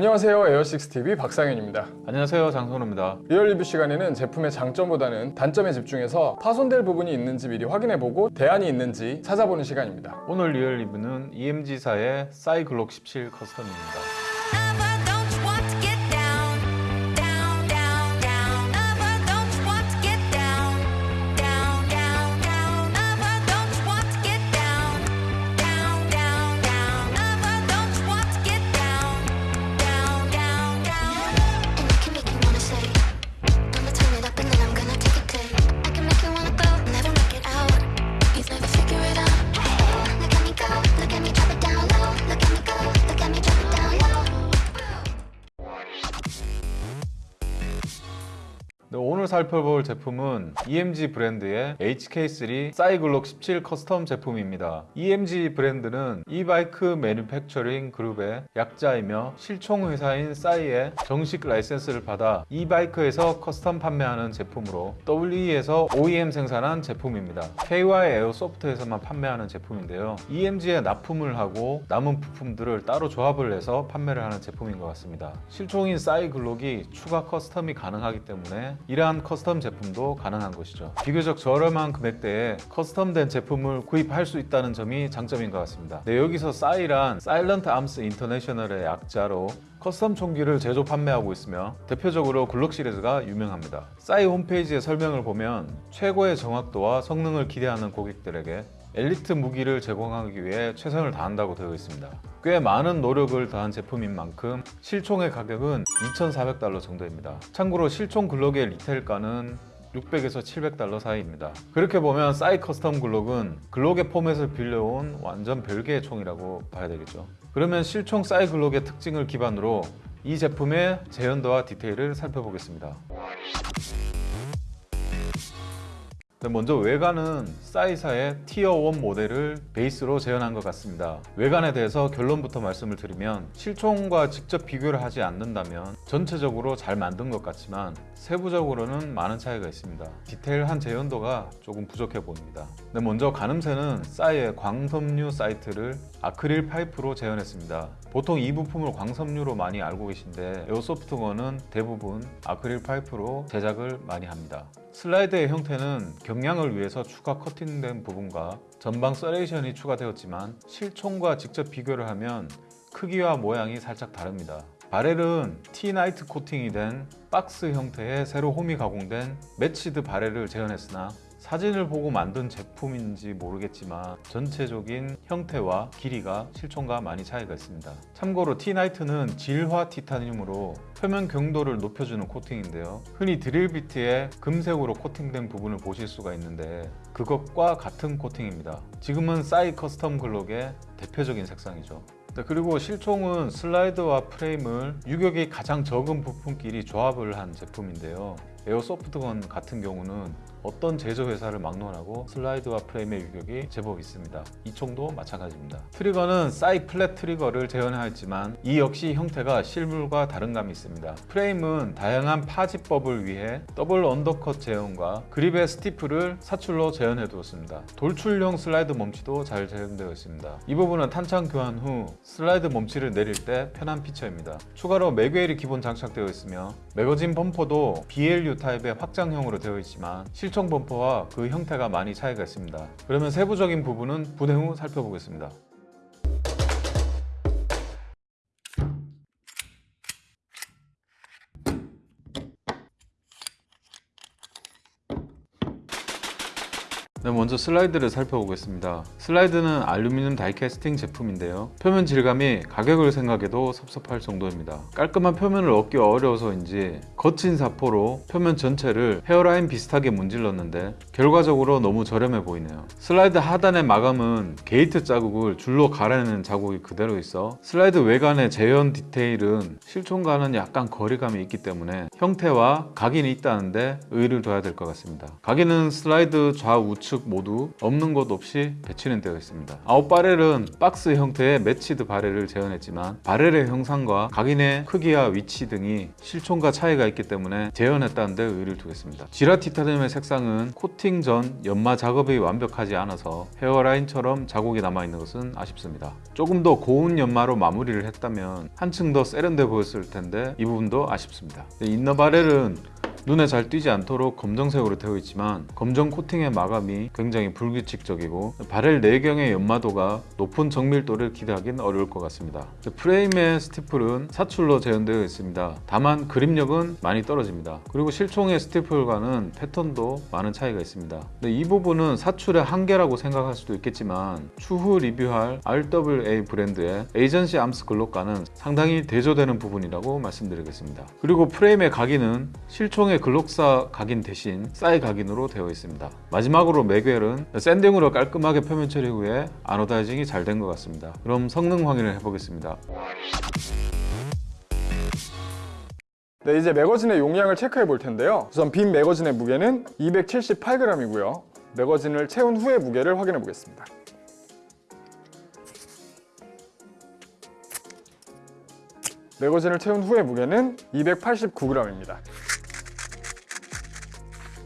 안녕하세요. 에어식스TV 박상현입니다. 안녕하세요. 장선우입니다. real 리뷰 시간에는 제품의 장점보다는 단점에 집중해서 파손될 부분이 있는지 미리 확인해보고 대안이 있는지 찾아보는 시간입니다. 오늘 real 리뷰는 EMG사의 사이글록 17 custom입니다 살펴볼 제품은 EMG 브랜드의 HK3 사이글록 17 custom 제품입니다. EMG 브랜드는 Evike Manufacturing Group의 약자이며 실총 회사인 싸이의 정식 라이센스를 받아 Evike에서 custom 판매하는 제품으로 WE에서 OEM 생산한 제품입니다. KY 에어 소프트에서만 판매하는 제품인데요. EMG에 납품을 하고 남은 부품들을 따로 조합을 해서 판매를 하는 제품인 것 같습니다. 실총인 사이글록이 추가 custom이 가능하기 때문에 이러한 custom 제품도 가능한 것이죠. 비교적 저렴한 금액대에 custom된 제품을 구입할 수 있다는 점이 장점인 것 같습니다. 네, 여기서 싸이란 Salient Arms International의 약자로 custom 총기를 제조 판매하고 있으며 대표적으로 글록 시리즈가 유명합니다. 싸이 홈페이지의 설명을 보면 최고의 정확도와 성능을 기대하는 고객들에게 엘리트 무기를 제공하기 위해 최선을 다한다고 되어 있습니다. 꽤 많은 노력을 다한 제품인 만큼 실총의 가격은 2,400달러 정도입니다. 참고로 실총 글록의 retail가는 600에서 700달러 사이입니다. 그렇게 보면 사이 custom 글록은 글록의 format을 빌려온 완전 별개의 총이라고 봐야 되겠죠. 그러면 실총 사이 글록의 특징을 기반으로 이 제품의 재현도와 디테일을 살펴보겠습니다. 먼저 외관은 싸이사의 티어 1 모델을 베이스로 재현한 것 같습니다. 외관에 대해서 결론부터 말씀을 드리면 실총과 직접 비교를 하지 않는다면 전체적으로 잘 만든 것 같지만 세부적으로는 많은 차이가 있습니다. 디테일한 재현도가 조금 부족해 보입니다. 네, 먼저 가늠쇠는 SAI의 광섬유 sight를 아크릴 파이프로 재현했습니다. 보통 이 부품을 광섬유로 많이 알고 계신데 airsoft gun은 대부분 아크릴 파이프로 제작을 많이 합니다. 슬라이드의 형태는 경량을 위해서 추가 커팅된 부분과 전방 serration이 추가되었지만 실총과 직접 비교를 하면 크기와 모양이 살짝 다릅니다. barrel은 Ti-Nite 코팅이 된 박스 형태의 세로 홈이 가공된 matched barrel을 재현했으나 사진을 보고 만든 제품인지 모르겠지만 전체적인 형태와 길이가 실총과 많이 차이가 있습니다. 참고로 Ti-Nite는 질화 티타늄으로 표면 경도를 높여주는 코팅인데요. 흔히 드릴비트에 금색으로 코팅된 부분을 보실 수가 있는데 그것과 같은 코팅입니다. 지금은 SAI custom Glock의 대표적인 색상이죠. 네, 그리고 실총은 슬라이드와 프레임을 유격이 가장 적은 부품끼리 조합을 한 제품인데요. airsoft gun 같은 경우는 어떤 제조 회사를 막론하고 슬라이드와 프레임의 유격이 제법 있습니다. 이 총도 마찬가지입니다. trigger는 SAI flat trigger를 재현하였지만 이 역시 형태가 실물과 다른 감이 있습니다. 프레임은 다양한 파지법을 위해 더블 undercut 재현과 그립의 stipple을 사출로 재현해 두었습니다. 돌출형 슬라이드 멈치도 잘 재현되어 있습니다. 이 부분은 탄창 교환 후 슬라이드 멈치를 내릴 때 편한 feature입니다. 추가로 magwell이 기본 장착되어 있으며 magazine 범퍼도 BLU 타입의 확장형으로 되어 있지만 실총 범퍼와 그 형태가 많이 차이가 있습니다. 그러면 세부적인 부분은 분해 후 살펴보겠습니다. 먼저 슬라이드를 살펴보겠습니다. 슬라이드는 알루미늄 다이캐스팅 제품인데요. 표면 질감이 가격을 생각해도 섭섭할 정도입니다. 깔끔한 표면을 얻기 어려워서인지 거친 사포로 표면 전체를 헤어라인 비슷하게 문질렀는데 결과적으로 너무 저렴해 보이네요. 슬라이드 하단의 마감은 게이트 자국을 줄로 가려내는 자국이 그대로 있어 슬라이드 외관의 재현 디테일은 실총과는 약간 거리감이 있기 때문에 형태와 각인이 있다는데 의의를 둬야 될 것 같습니다. 각인은 슬라이드 좌우측 모두 없는 곳 없이 배치는 되어 있습니다. outer barrel은 박스 형태의 matched barrel을 재현했지만 barrel의 형상과 각인의 크기와 위치 등이 실총과 차이가 있기 때문에 재현했다는 데 의의를 두겠습니다. 지라 티타늄의 색상은 코팅 전 연마 작업이 완벽하지 않아서 헤어라인처럼 자국이 남아있는 것은 아쉽습니다. 조금 더 고운 연마로 마무리를 했다면 한층 더 세련돼 보였을 텐데 이 부분도 아쉽습니다. 인너 바렐은 눈에 잘 띄지 않도록 검정색으로 되어 있지만 검정 코팅의 마감이 굉장히 불규칙적이고 바렐 내경의 연마도가 높은 정밀도를 기대하기는 어려울 것 같습니다. 프레임의 stipple은 사출로 재현되어 있습니다. 다만 그립력은 많이 떨어집니다. 그리고 실총의 stipple과는 패턴도 많은 차이가 있습니다. 이 부분은 사출의 한계라고 생각할 수도 있겠지만 추후 리뷰할 RWA 브랜드의 Agency Arms Glock과는 상당히 대조되는 부분이라고 말씀드리겠습니다. 그리고 프레임의 각인은 실총 의 Glock사 각인 대신 SAI 각인으로 되어 있습니다. 마지막으로 magwell은 sanding으로 깔끔하게 표면 처리 후에 anodizing이 잘 된 것 같습니다. 그럼 성능 확인을 해보겠습니다. 네, 이제 매거진의 용량을 체크해 볼 텐데요. 우선 빈 매거진의 무게는 278g이고요. 매거진을 채운 후의 무게를 확인해 보겠습니다. 매거진을 채운 후의 무게는 289g입니다.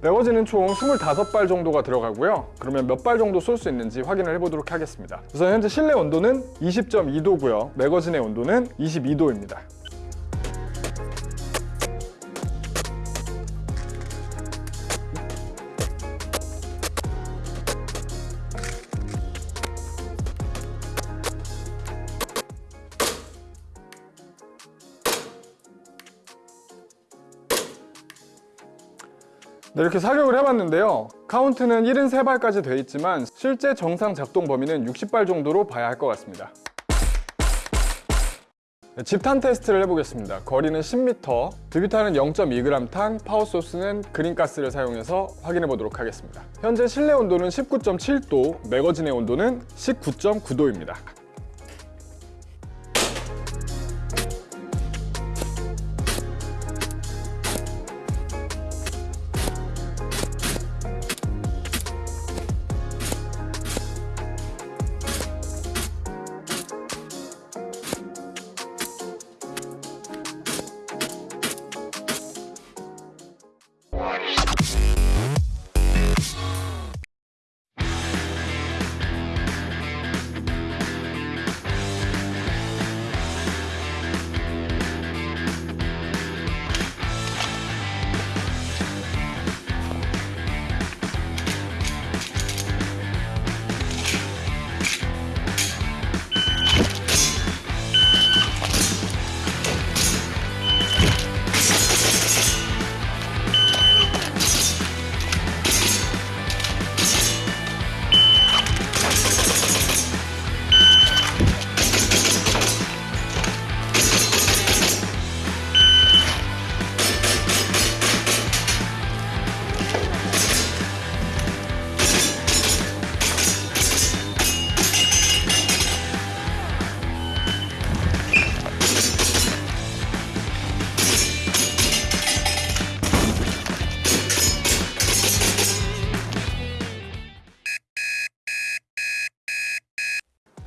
매거진은 총 25발 정도가 들어가고요. 그러면 몇 발 정도 쏠 수 있는지 확인을 해보도록 하겠습니다. 우선 현재 실내 온도는 20.2도고요. 매거진의 온도는 22도입니다. 네, 이렇게 사격을 해봤는데요. 카운트는 73발까지 돼 있지만 실제 정상 작동 범위는 60발 정도로 봐야 할 것 같습니다. 네, 집탄 테스트를 해보겠습니다. 거리는 10m, 드뷰탄은 0.2g 탄, 파워소스는 그린가스를 사용해서 확인해 보도록 하겠습니다. 현재 실내 온도는 19.7도, 매거진의 온도는 19.9도입니다.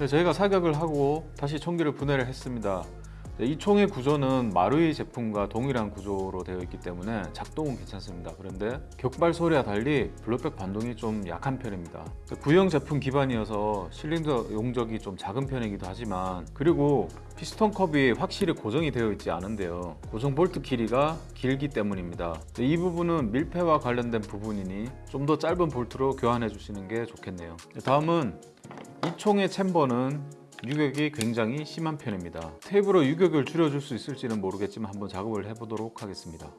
네, 저희가 사격을 하고 다시 총기를 분해를 했습니다. 네, 이 총의 구조는 마루이 제품과 동일한 구조로 되어 있기 때문에 작동은 괜찮습니다. 그런데 격발 소리와 달리 blowback 반동이 좀 약한 편입니다. 네, 구형 제품 기반이어서 실린더 용적이 좀 작은 편이기도 하지만 그리고 피스톤 컵이 확실히 고정이 되어 있지 않은데요. 고정 볼트 길이가 길기 때문입니다. 네, 이 부분은 밀폐와 관련된 부분이니 좀 더 짧은 볼트로 교환해 주시는 게 좋겠네요. 네, 다음은 이 총의 챔버는 유격이 굉장히 심한 편입니다. 테이프로 유격을 줄여줄 수 있을지는 모르겠지만 한번 작업을 해보도록 하겠습니다.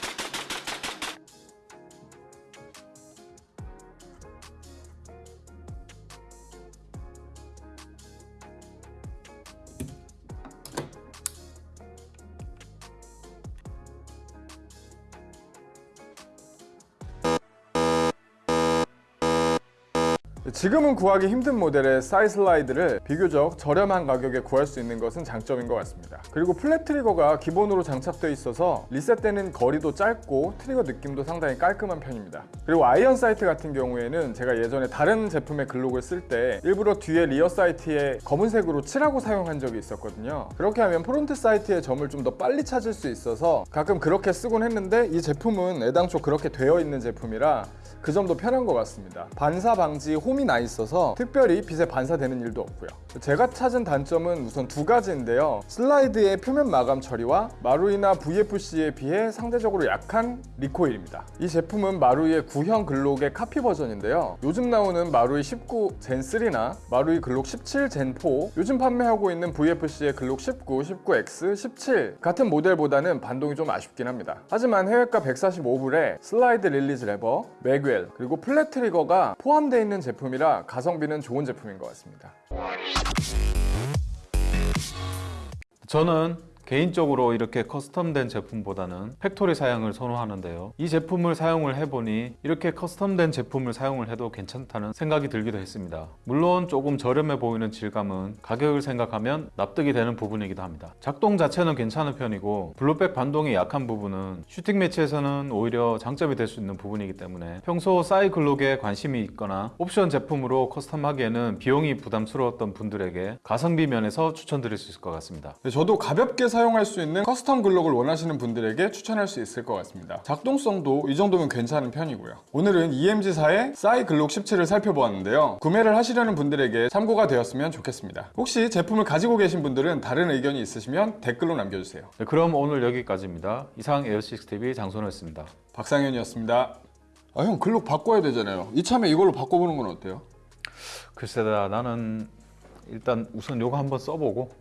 지금은 구하기 힘든 모델의 SAI 슬라이드를 비교적 저렴한 가격에 구할 수 있는 것은 장점인 것 같습니다. 그리고 플랫 트리거가 기본으로 장착되어 있어서 리셋되는 거리도 짧고 trigger 느낌도 상당히 깔끔한 편입니다. 그리고 iron sight 같은 경우에는 제가 예전에 다른 제품의 Glock을 쓸 때 일부러 뒤에 rear sight에 검은색으로 칠하고 사용한 적이 있었거든요. 그렇게 하면 front sight의 점을 좀 더 빨리 찾을 수 있어서 가끔 그렇게 쓰곤 했는데 이 제품은 애당초 그렇게 되어 있는 제품이라 그 점도 편한 것 같습니다. 반사 방지 홈이 나 있어서 특별히 빛에 반사되는 일도 없고요. 제가 찾은 단점은 우선 두 가지인데요. 슬라이드의 표면 마감 처리와 마루이나 VFC에 비해 상대적으로 약한 recoil입니다. 이 제품은 마루이의 구형 Glock의 카피 버전인데요. 요즘 나오는 마루이 19 Gen 3나 마루이 Glock 17 Gen 4, 요즘 판매하고 있는 VFC의 Glock 19, 19X, 17 같은 모델보다는 반동이 좀 아쉽긴 합니다. 하지만 해외가 145불에 슬라이드 release 레버, magwell, 그리고 플랫 트리거가 포함되어 있는 제품이라 가성비는 좋은 제품인 것 같습니다. 저는 개인적으로 이렇게 custom된 제품보다는 factory 사양을 선호하는데요. 이 제품을 사용을 해보니 이렇게 custom된 제품을 사용을 해도 괜찮다는 생각이 들기도 했습니다. 물론 조금 저렴해 보이는 질감은 가격을 생각하면 납득이 되는 부분이기도 합니다. 작동 자체는 괜찮은 편이고 blowback 반동이 약한 부분은 shooting match에서는 오히려 장점이 될 수 있는 부분이기 때문에 평소 SAI Glock에 관심이 있거나 옵션 제품으로 custom하기에는 비용이 부담스러웠던 분들에게 가성비 면에서 추천드릴 수 있을 것 같습니다. 네, 저도 가볍게 사용할 수 있는 custom Glock을 원하시는 분들에게 추천할 수 있을 것 같습니다. 작동성도 이 정도면 괜찮은 편이고요. 오늘은 EMG사의 SAI Glock 17을 살펴보았는데요. 구매를 하시려는 분들에게 참고가 되었으면 좋겠습니다. 혹시 제품을 가지고 계신 분들은 다른 의견이 있으시면 댓글로 남겨주세요. 네, 그럼 오늘 여기까지입니다. 이상 에어식스TV 장선호였습니다. 박상현이었습니다. 아 형 Glock 바꿔야 되잖아요. 이참에 이걸로 바꿔보는 건 어때요? 글쎄다 나는 일단 우선 요거 한번 써보고